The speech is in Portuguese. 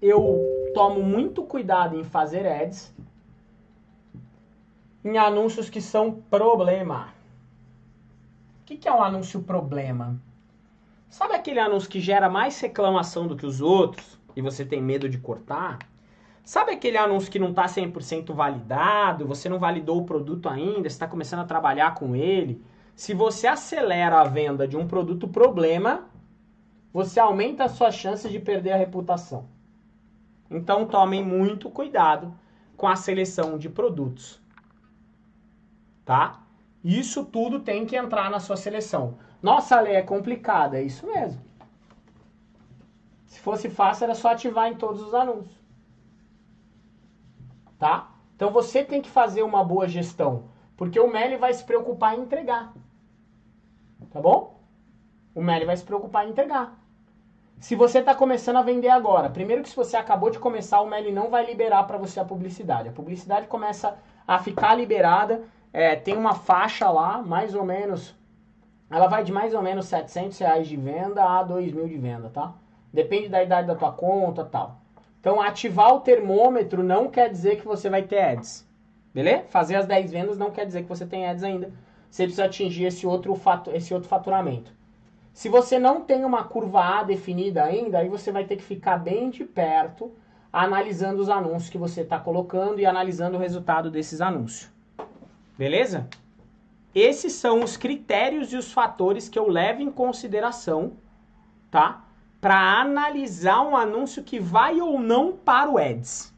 eu tomo muito cuidado em fazer ads em anúncios que são problema. O que, que é um anúncio problema? Sabe aquele anúncio que gera mais reclamação do que os outros e você tem medo de cortar? Sabe aquele anúncio que não está 100% validado, você não validou o produto ainda, está começando a trabalhar com ele? Se você acelera a venda de um produto problema, você aumenta a sua chance de perder a reputação. Então tomem muito cuidado com a seleção de produtos. Tá? Isso tudo tem que entrar na sua seleção. Nossa, a lei é complicada, é isso mesmo. Se fosse fácil, era só ativar em todos os anúncios. Tá? Então você tem que fazer uma boa gestão, porque o Meli vai se preocupar em entregar. Tá bom? O Meli vai se preocupar em entregar. Se você está começando a vender agora, primeiro que se você acabou de começar, o Meli não vai liberar para você a publicidade. A publicidade começa a ficar liberada, é, tem uma faixa lá, mais ou menos, ela vai de mais ou menos 700 reais de venda a 2 mil de venda, tá? Depende da idade da tua conta tal. Então, ativar o termômetro não quer dizer que você vai ter ads. Beleza? Fazer as 10 vendas não quer dizer que você tem ads ainda. Você precisa atingir esse outro, fato, esse outro faturamento. Se você não tem uma curva A definida ainda, aí você vai ter que ficar bem de perto, analisando os anúncios que você está colocando e analisando o resultado desses anúncios. Beleza? Esses são os critérios e os fatores que eu levo em consideração, tá? Para analisar um anúncio que vai ou não para o Ads.